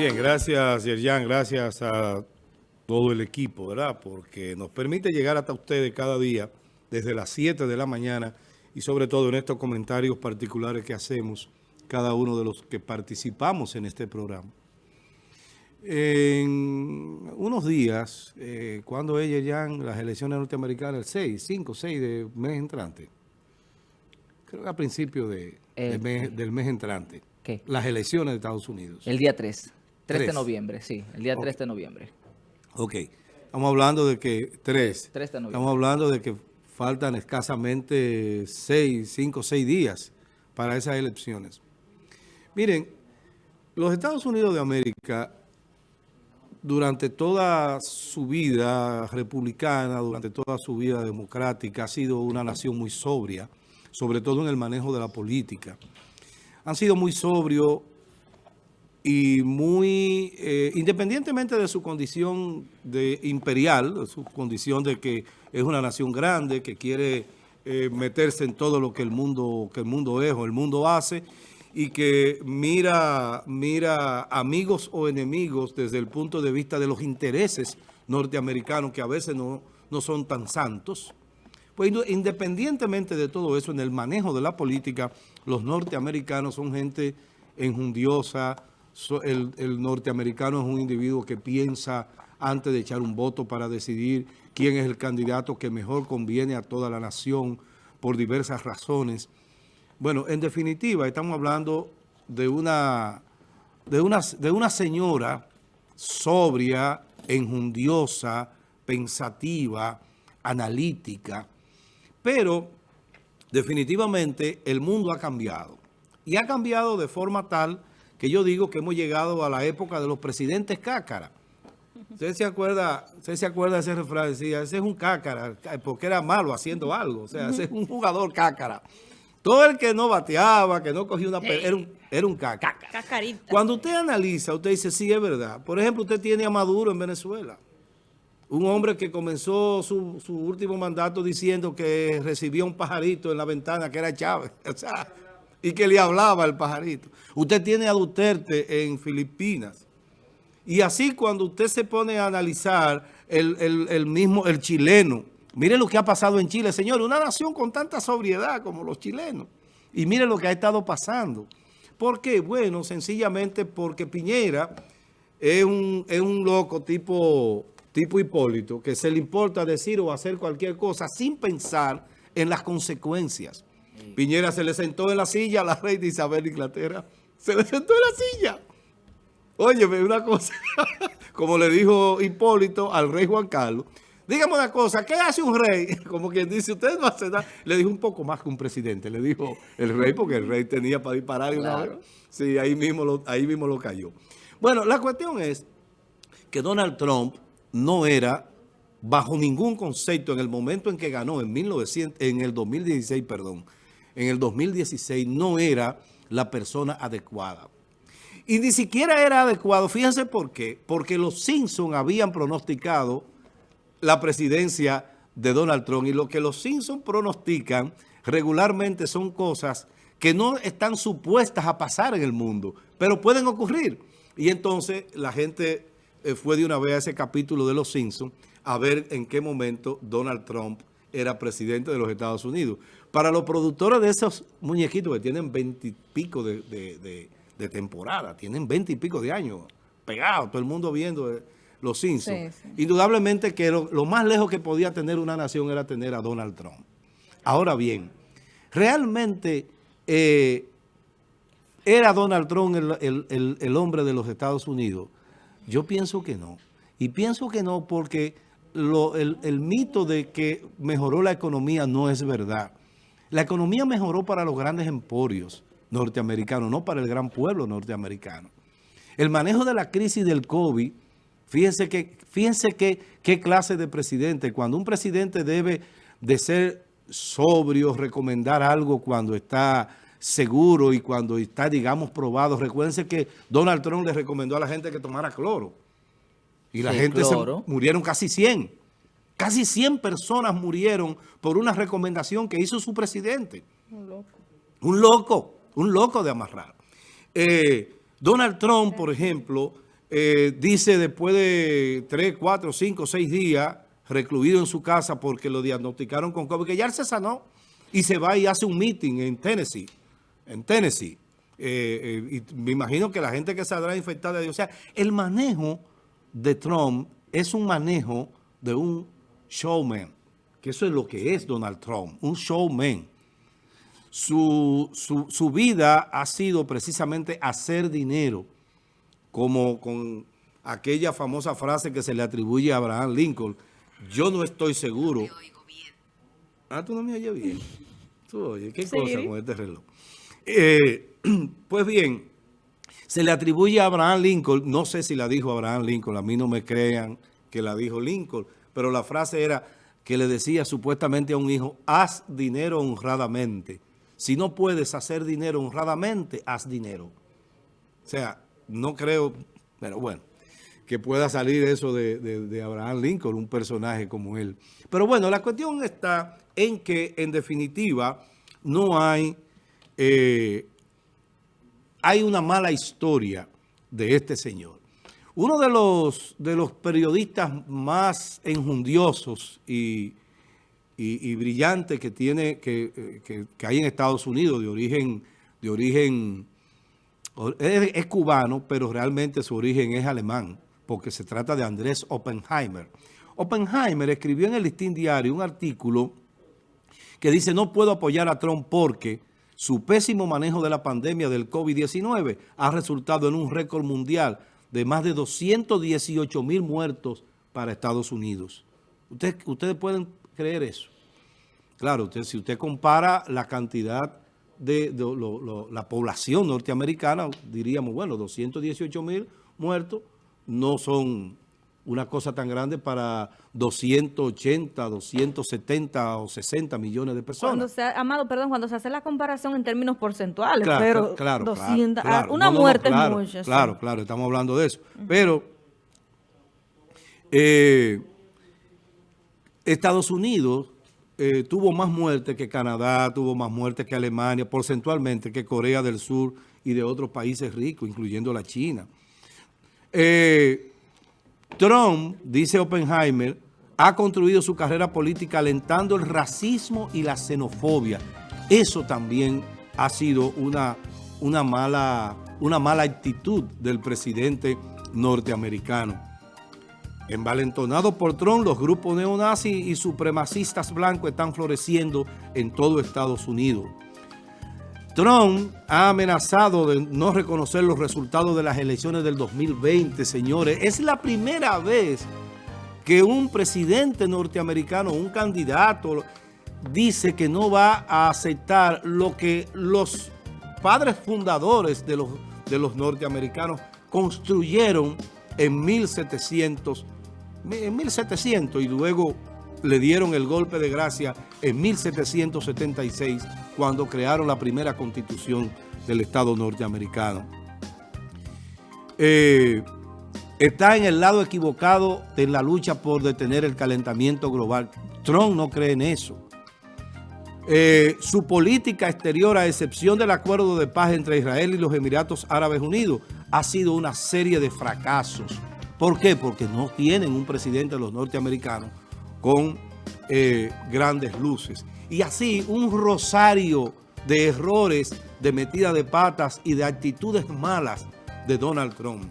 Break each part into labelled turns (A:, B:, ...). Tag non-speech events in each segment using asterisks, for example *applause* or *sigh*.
A: Bien, gracias Yerjan, gracias a todo el equipo, ¿verdad? Porque nos permite llegar hasta ustedes cada día desde las 7 de la mañana y sobre todo en estos comentarios particulares que hacemos cada uno de los que participamos en este programa. En unos días, eh, cuando ella ya las elecciones norteamericanas, el 6, 5, 6 de mes entrante, creo que a principio de, del mes entrante,
B: ¿Qué?
A: las elecciones de Estados Unidos.
B: El día 3, 3 de noviembre, sí, el día
A: Ok.
B: 3 de noviembre.
A: Ok, estamos hablando de que, tres,
B: 3 de noviembre.
A: estamos hablando de que faltan escasamente seis, cinco, seis días para esas elecciones. Miren, los Estados Unidos de América, durante toda su vida republicana, durante toda su vida democrática, ha sido una nación muy sobria, sobre todo en el manejo de la política. Han sido muy sobrios y muy, eh, independientemente de su condición de imperial, su condición de que es una nación grande, que quiere eh, meterse en todo lo que el mundo, que el mundo es o el mundo hace, y que mira, mira amigos o enemigos desde el punto de vista de los intereses norteamericanos, que a veces no, no son tan santos. Pues inde- independientemente de todo eso, en el manejo de la política, los norteamericanos son gente enjundiosa, el, norteamericano es un individuo que piensa antes de echar un voto para decidir quién es el candidato que mejor conviene a toda la nación por diversas razones. Bueno, en definitiva, estamos hablando de una, de una, de una señora sobria, enjundiosa, pensativa, analítica, pero definitivamente el mundo ha cambiado. Y ha cambiado de forma tal que yo digo que hemos llegado a la época de los presidentes cácara. ¿Usted se acuerda, usted se acuerda de ese refrán? Decía, ese es un cácara, porque era malo haciendo algo. O sea, ese es un jugador cácara. Todo el que no bateaba, que no cogía una pelota, era un, era un cácara.
C: Cacarita.
A: Cuando usted analiza, usted dice, sí, es verdad. Por ejemplo, usted tiene a Maduro en Venezuela. Un hombre que comenzó su, su último mandato diciendo que recibía un pajarito en la ventana que era Chávez. *laughs* O sea, y que le hablaba al pajarito. Usted tiene a Duterte en Filipinas. Y así cuando usted se pone a analizar el, el- el mismo, el chileno, mire lo que ha pasado en Chile, señor, una nación con tanta sobriedad como los chilenos. Y mire lo que ha estado pasando. ¿Por qué? Bueno, sencillamente porque Piñera es un, es un loco tipo, tipo Hipólito, que se le importa decir o hacer cualquier cosa sin pensar en las consecuencias. Piñera se le sentó en la silla a la reina Isabel de Inglaterra. Se le sentó en la silla. Óyeme, una cosa, *laughs* como le dijo Hipólito al rey Juan Carlos, dígame una cosa, ¿qué hace un rey? *laughs* Como quien dice, usted no hace nada. Le dijo un poco más que un presidente, le dijo el rey, porque el rey tenía para disparar. una
B: Claro.
A: vez. Sí, ahí mismo, lo, ahí mismo lo cayó. Bueno, la cuestión es que Donald Trump no era, bajo ningún concepto, en el momento en que ganó, en, 1900, en el 2016, perdón, en el 2016, no era la persona adecuada. Y ni siquiera era adecuado. Fíjense por qué. Porque los Simpson habían pronosticado la presidencia de Donald Trump. Y lo que los Simpson pronostican regularmente son cosas que no están supuestas a pasar en el mundo, pero pueden ocurrir. Y entonces la gente eh, fue de una vez a ese capítulo de los Simpson a ver en qué momento Donald Trump era presidente de los Estados Unidos. Para los productores de esos muñequitos que tienen veintipico de, de, de- de temporada, tienen veinte y pico de años pegados, todo el mundo viendo eh, los Simpsons.
C: Sí, sí.
A: Indudablemente que lo, lo más lejos que podía tener una nación era tener a Donald Trump. Ahora bien, realmente eh, era Donald Trump el, el- el- el hombre de los Estados Unidos. Yo pienso que no. Y pienso que no porque lo- el, el mito de que mejoró la economía no es verdad. La economía mejoró para los grandes emporios norteamericanos, no para el gran pueblo norteamericano. El manejo de la crisis del COVID, fíjense que, fíjense que, qué clase de presidente, cuando un presidente debe de ser sobrio, recomendar algo cuando está seguro y cuando está, digamos, probado. Recuérdense que Donald Trump le recomendó a la gente que tomara cloro. Y la
B: Sí,
A: gente se murieron casi 100. Casi 100 personas murieron por una recomendación que hizo su presidente.
C: Un loco.
A: Un loco, un loco de amarrar. Eh, Donald Trump, por ejemplo, eh, dice después de 3, 4, 5, 6 días recluido en su casa porque lo diagnosticaron con COVID, que ya se sanó y se va y hace un meeting en Tennessee, en Tennessee. Eh, eh, y me imagino que la gente que saldrá infectada, o sea, el manejo de Trump es un manejo de un showman, que eso es lo que es Donald Trump, un showman. Su, su, su vida ha sido precisamente hacer dinero, como con aquella famosa frase que se le atribuye a Abraham Lincoln, yo no estoy seguro. Ah, tú no me oyes bien. Tú oyes, ¿qué cosa con este reloj? Eh, *clears throat* pues bien, se le atribuye a Abraham Lincoln, no sé si la dijo Abraham Lincoln, a mí no me crean que la dijo Lincoln, pero la frase era que le decía supuestamente a un hijo, haz dinero honradamente. Si no puedes hacer dinero honradamente, haz dinero. O sea, no creo, pero bueno, que pueda salir eso de, Abraham Lincoln, un personaje como él. Pero bueno, la cuestión está en que, en definitiva, no hay, eh, hay una mala historia de este señor. Uno de los, de los periodistas más enjundiosos y, brillantes que, tiene, que, que, hay en Estados Unidos, de origen, de origen es, cubano, pero realmente su origen es alemán, porque se trata de Andrés Oppenheimer. Oppenheimer escribió en el Listín Diario un artículo que dice no puedo apoyar a Trump porque su pésimo manejo de la pandemia del COVID-19 ha resultado en un récord mundial de más de 218 mil muertos para Estados Unidos. Ustedes, ustedes pueden creer eso. Claro, usted, si usted compara la cantidad de, la población norteamericana, diríamos, bueno, 218 mil muertos no son una cosa tan grande para 280, 270 o 60 millones de personas.
C: Cuando se, Amado, perdón, cuando se hace la comparación en términos porcentuales, pero
A: claro,
C: 200, ah, una muerte es mucho.
A: Claro, claro, estamos hablando de eso. Pero eh, Estados Unidos eh, tuvo más muertes que Canadá, tuvo más muertes que Alemania, porcentualmente que Corea del Sur y de otros países ricos, incluyendo la China. Eh, Trump, dice Oppenheimer, ha construido su carrera política alentando el racismo y la xenofobia. Eso también ha sido una, una, mala, una mala actitud del presidente norteamericano. Envalentonados por Trump, los grupos neonazis y supremacistas blancos están floreciendo en todo Estados Unidos. Trump ha amenazado de no reconocer los resultados de las elecciones del 2020, señores. Es la primera vez que un presidente norteamericano, un candidato, dice que no va a aceptar lo que los padres fundadores de los, de los norteamericanos construyeron en 1700 en 1700 y luego le dieron el golpe de gracia en 1776 cuando crearon la primera constitución del Estado norteamericano. Eh, está en el lado equivocado en la lucha por detener el calentamiento global. Trump no cree en eso. Eh, su política exterior, a excepción del acuerdo de paz entre Israel y los Emiratos Árabes Unidos, ha sido una serie de fracasos ¿Por qué? Porque no tienen un presidente de los norteamericanos con eh, grandes luces. Y así un rosario de errores, de metida de patas y de actitudes malas de Donald Trump.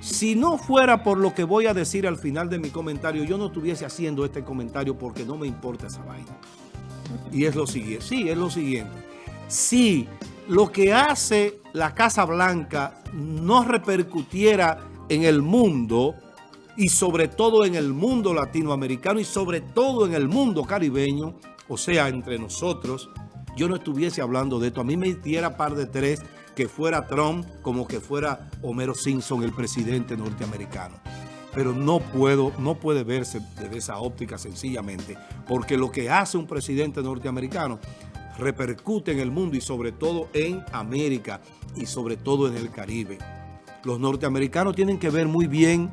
A: Si no fuera por lo que voy a decir al final de mi comentario, yo no estuviese haciendo este comentario porque no me importa esa vaina. Y es lo siguiente, sí, es lo siguiente. Si lo que hace la Casa Blanca no repercutiera en el mundo y sobre todo en el mundo latinoamericano y sobre todo en el mundo caribeño, o sea, entre nosotros, yo no estuviese hablando de esto. A mí me hiciera par de tres que fuera Trump como que fuera Homero Simpson, el presidente norteamericano. Pero no puedo, no puede verse desde esa óptica sencillamente, porque lo que hace un presidente norteamericano repercute en el mundo y sobre todo en América y sobre todo en el Caribe. Los norteamericanos tienen que ver muy bien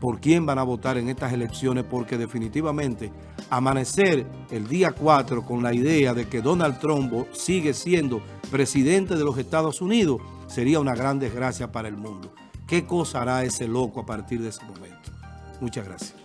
A: por quién van a votar en estas elecciones porque definitivamente amanecer el día 4 con la idea de que Donald Trump sigue siendo presidente de los Estados Unidos sería una gran desgracia para el mundo. ¿Qué cosa hará ese loco a partir de ese momento? Muchas gracias.